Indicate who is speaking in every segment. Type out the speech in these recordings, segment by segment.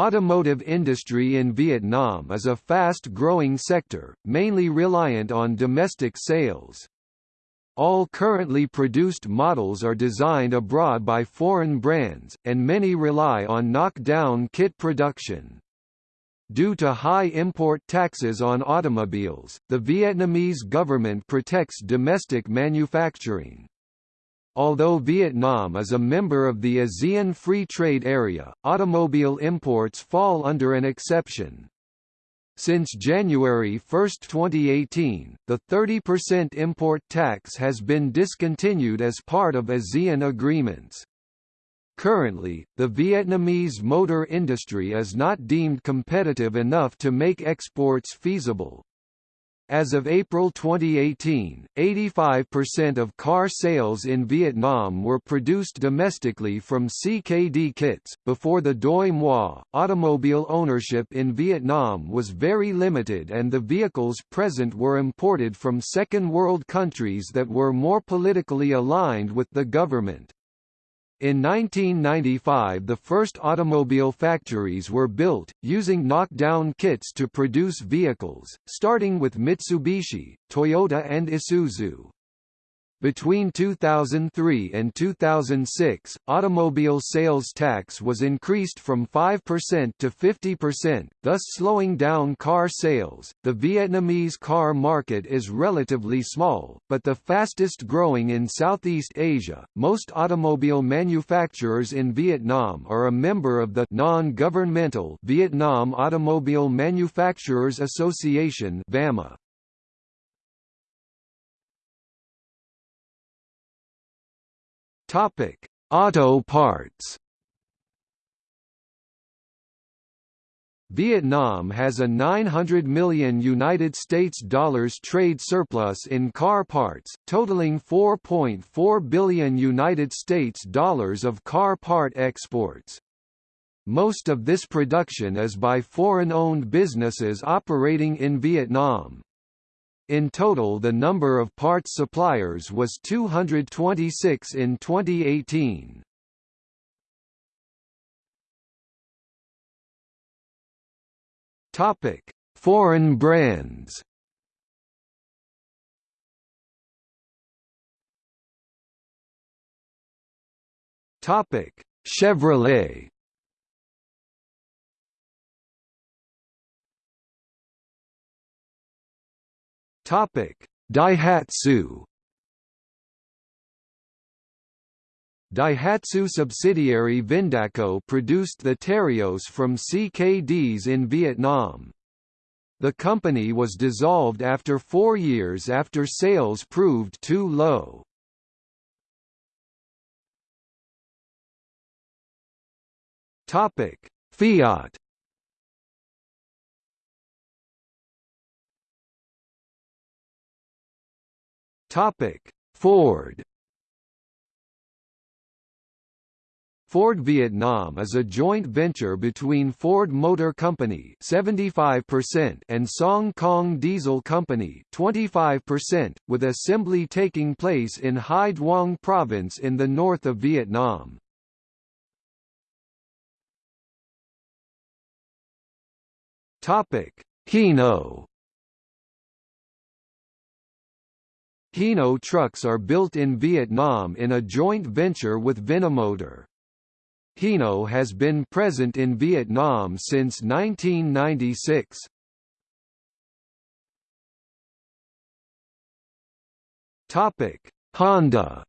Speaker 1: Automotive industry in Vietnam is a fast-growing sector, mainly reliant on domestic sales. All currently produced models are designed abroad by foreign brands, and many rely on knock-down kit production. Due to high import taxes on automobiles, the Vietnamese government protects domestic manufacturing. Although Vietnam is a member of the ASEAN Free Trade Area, automobile imports fall under an exception. Since January 1, 2018, the 30% import tax has been discontinued as part of ASEAN agreements. Currently, the Vietnamese motor industry is not deemed competitive enough to make exports feasible. As of April 2018, 85% of car sales in Vietnam were produced domestically from CKD kits. Before the Doi Moi, automobile ownership in Vietnam was very limited and the vehicles present were imported from Second World countries that were more politically aligned with the government. In 1995 the first automobile factories were built, using knockdown kits to produce vehicles, starting with Mitsubishi, Toyota and Isuzu. Between 2003 and 2006, automobile sales tax was increased from 5% to 50%, thus slowing down car sales. The Vietnamese car market is relatively small, but the fastest growing in Southeast Asia. Most automobile manufacturers in Vietnam are a member of the non-governmental Vietnam Automobile Manufacturers Association (VAMA). Topic: Auto parts. Vietnam has a 900 million United States dollars trade surplus in car parts, totaling 4.4 billion United States dollars of car part exports. Most of this production is by foreign-owned businesses operating in Vietnam. In total the number of parts suppliers was 226 in 2018. Topic: Foreign brands. Topic: Chevrolet Topic: Daihatsu. Daihatsu subsidiary Vindaco produced the Terios from CKDs in Vietnam. The company was dissolved after four years after sales proved too low. Fiat Topic: Ford. Ford Vietnam is a joint venture between Ford Motor Company 75% and Song Cong Diesel Company 25%, with assembly taking place in Hai Duong province in the north of Vietnam. Topic: Hino Hino trucks are built in Vietnam in a joint venture with Vinamotor. Hino has been present in Vietnam since 1996. Topic: Honda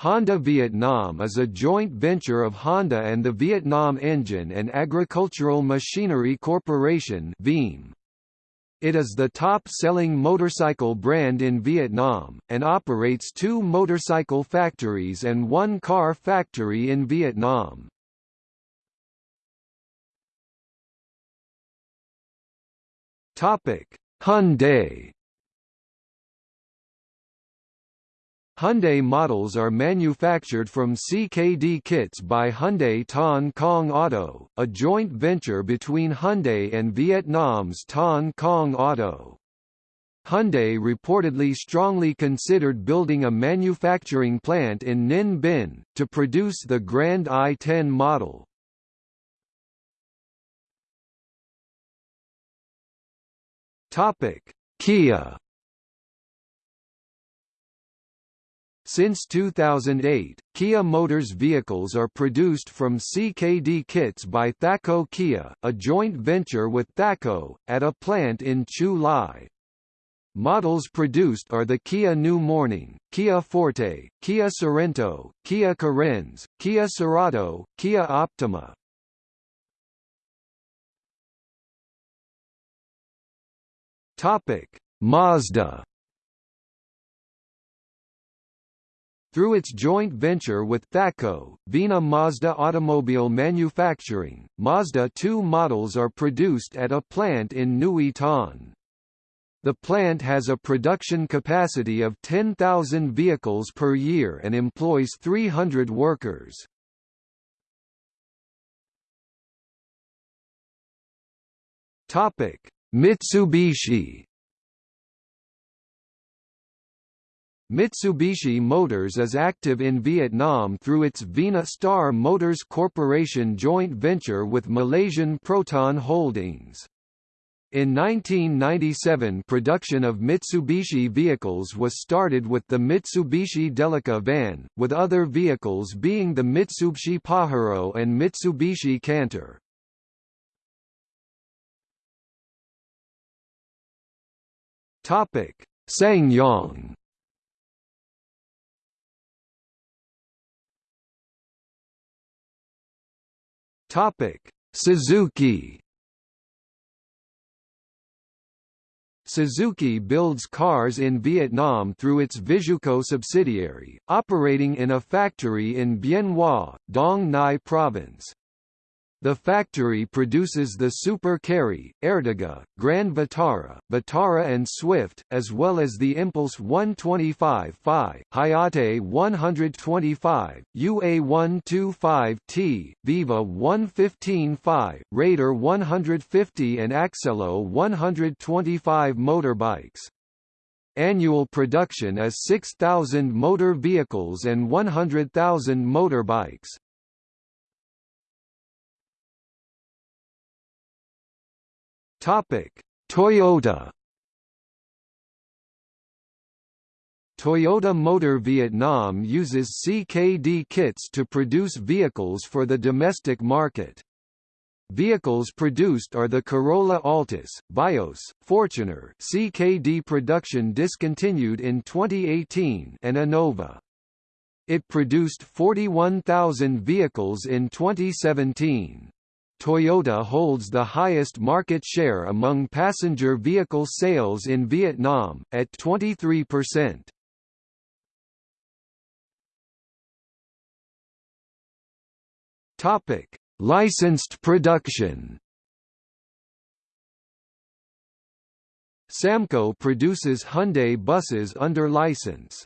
Speaker 1: Honda Vietnam is a joint venture of Honda and the Vietnam Engine and Agricultural Machinery Corporation (VEAM). It is the top-selling motorcycle brand in Vietnam, and operates two motorcycle factories and one car factory in Vietnam. Hyundai Hyundai models are manufactured from CKD kits by Hyundai Thanh Cong Auto, a joint venture between Hyundai and Vietnam's Thanh Cong Auto. Hyundai reportedly strongly considered building a manufacturing plant in Ninh Binh, to produce the Grand i10 model. Kia Since 2008, Kia Motors vehicles are produced from CKD kits by Thaco Kia, a joint venture with Thaco, at a plant in Chu Lai. Models produced are the Kia New Morning, Kia Forte, Kia Sorento, Kia Carens, Kia Cerato, Kia Optima. Topic: Mazda Through its joint venture with Thaco, Vina Mazda Automobile Manufacturing, Mazda 2 models are produced at a plant in Nui Thanh. The plant has a production capacity of 10,000 vehicles per year and employs 300 workers. Mitsubishi Mitsubishi Motors is active in Vietnam through its Vina Star Motors Corporation joint venture with Malaysian Proton Holdings. In 1997 production of Mitsubishi vehicles was started with the Mitsubishi Delica van, with other vehicles being the Mitsubishi Pajero and Mitsubishi Canter. SsangYong Topic: Suzuki. Suzuki builds cars in Vietnam through its Visuco subsidiary, operating in a factory in Bien Hoa, Dong Nai Province. The factory produces the Super Carry, Ertiga, Grand Vitara, Vitara and Swift, as well as the Impulse 125 Phi, Hayate 125, UA 125T, Viva 115 Phi, Raider 150 and Accelo 125 motorbikes. Annual production is 6,000 motor vehicles and 100,000 motorbikes. Topic: Toyota. Toyota Motor Vietnam uses CKD kits to produce vehicles for the domestic market. Vehicles produced are the Corolla Altis, Vios, Fortuner CKD production discontinued in 2018 and Innova. It produced 41,000 vehicles in 2017. Toyota holds the highest market share among passenger vehicle sales in Vietnam, at 23%. Topic: Licensed production. Samco produces Hyundai buses under license.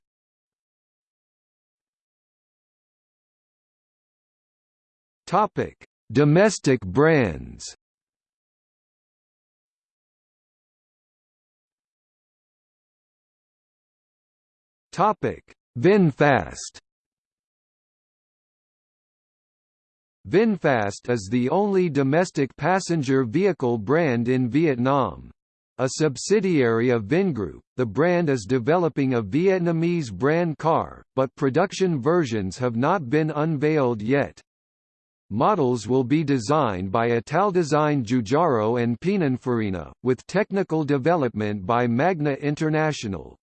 Speaker 1: Topic: Domestic brands Topic: VinFast. VinFast is the only domestic passenger vehicle brand in Vietnam. A subsidiary of Vingroup, the brand is developing a Vietnamese brand car, but production versions have not been unveiled yet. Models will be designed by Italdesign Giugiaro and Pininfarina, with technical development by Magna International.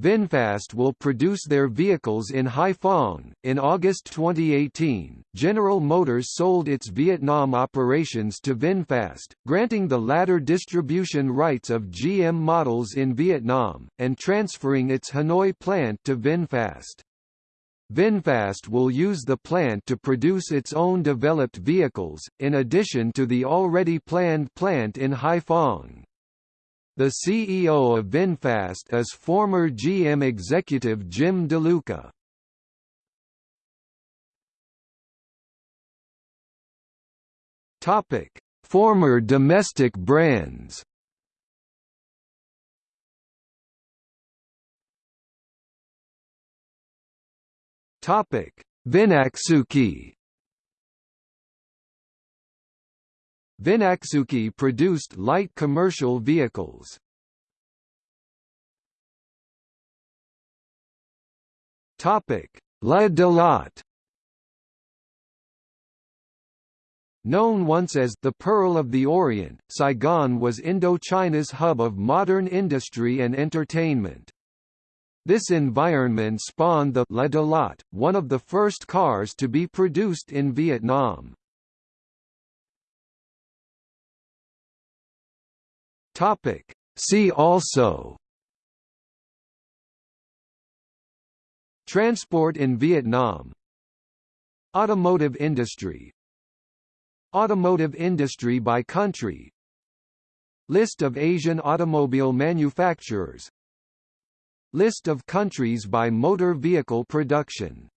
Speaker 1: VinFast will produce their vehicles in Haiphong. In August 2018, General Motors sold its Vietnam operations to VinFast, granting the latter distribution rights of GM models in Vietnam, and transferring its Hanoi plant to VinFast. VinFast will use the plant to produce its own developed vehicles, in addition to the already planned plant in Haiphong. The CEO of VinFast is former GM executive Jim DeLuca. Former domestic brands Topic: Vinaxuki. Vinaxuki produced light commercial vehicles. Topic: La Dalat. Known once as the Pearl of the Orient, Saigon was Indochina's hub of modern industry and entertainment. This environment spawned the La Dalat, one of the first cars to be produced in Vietnam. Topic. See also Transport in Vietnam Automotive industry Automotive industry by country List of Asian automobile manufacturers List of countries by motor vehicle production